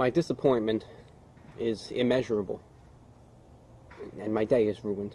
My disappointment is immeasurable, and my day is ruined.